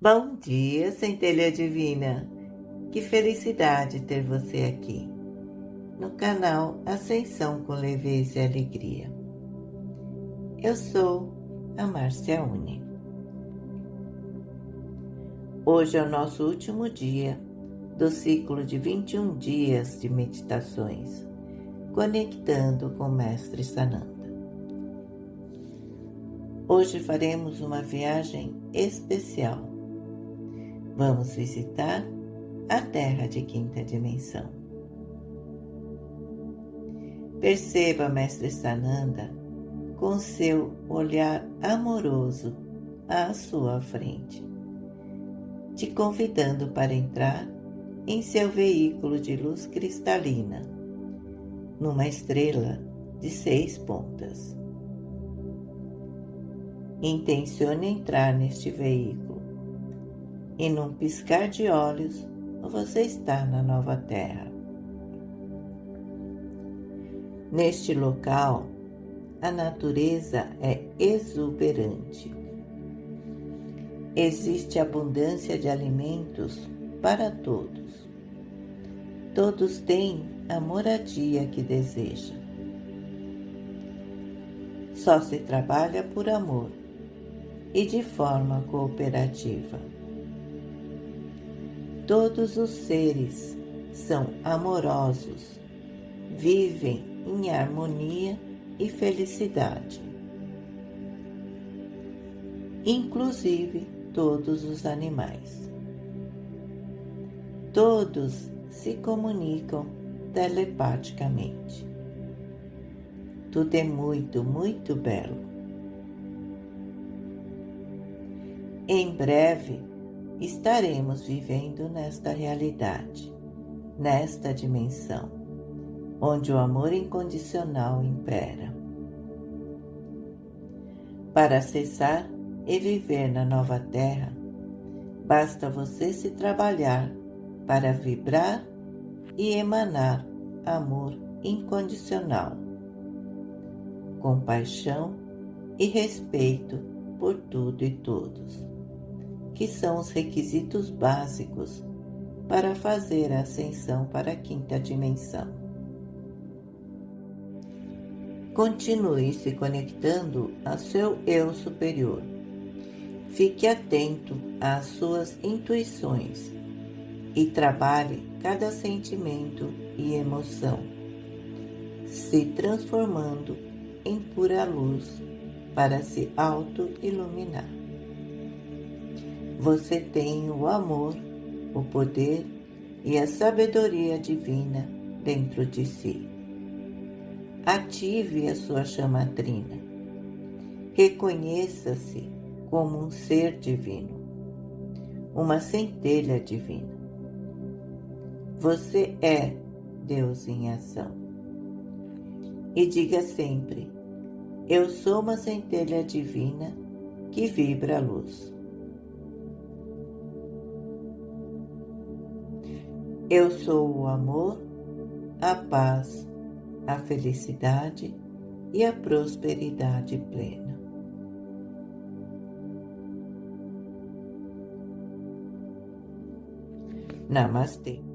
Bom dia, centelha divina! Que felicidade ter você aqui no canal Ascensão com Leveza e Alegria. Eu sou a Márcia Uni. Hoje é o nosso último dia do ciclo de 21 dias de meditações, conectando com o Mestre Sananda. Hoje faremos uma viagem especial. Vamos visitar a Terra de quinta dimensão. Perceba, Mestre Sananda, com seu olhar amoroso à sua frente, te convidando para entrar em seu veículo de luz cristalina, numa estrela de seis pontas. Intencione entrar neste veículo e num piscar de olhos você está na nova terra. Neste local, a natureza é exuberante. Existe abundância de alimentos para todos. Todos têm a moradia que desejam. Só se trabalha por amor e de forma cooperativa. Todos os seres são amorosos, vivem em harmonia e felicidade, inclusive todos os animais. Todos se comunicam telepaticamente. Tudo é muito, muito belo. Em breve estaremos vivendo nesta realidade, nesta dimensão, onde o amor incondicional impera. Para acessar e viver na nova Terra, basta você se trabalhar para vibrar e emanar amor incondicional, compaixão e respeito por tudo e todos que são os requisitos básicos para fazer a ascensão para a quinta dimensão. Continue se conectando a seu eu superior. Fique atento às suas intuições e trabalhe cada sentimento e emoção, se transformando em pura luz para se auto-iluminar. Você tem o amor, o poder e a sabedoria divina dentro de si. Ative a sua chama trina. Reconheça-se como um ser divino, uma centelha divina. Você é Deus em ação. E diga sempre: Eu sou uma centelha divina que vibra a luz. Eu sou o amor, a paz, a felicidade e a prosperidade plena. Namastê.